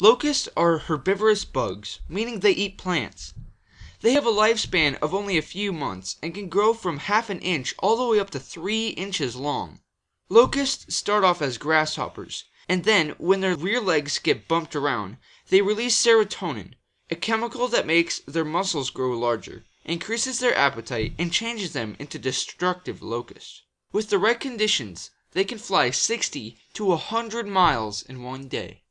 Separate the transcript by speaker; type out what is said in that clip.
Speaker 1: Locusts are herbivorous bugs, meaning they eat plants. They have a lifespan of only a few months and can grow from half an inch all the way up to three inches long. Locusts start off as grasshoppers, and then when their rear legs get bumped around, they release serotonin, a chemical that makes their muscles grow larger, increases their appetite and changes them into destructive locusts. With the right conditions they can fly sixty to a hundred miles in one day.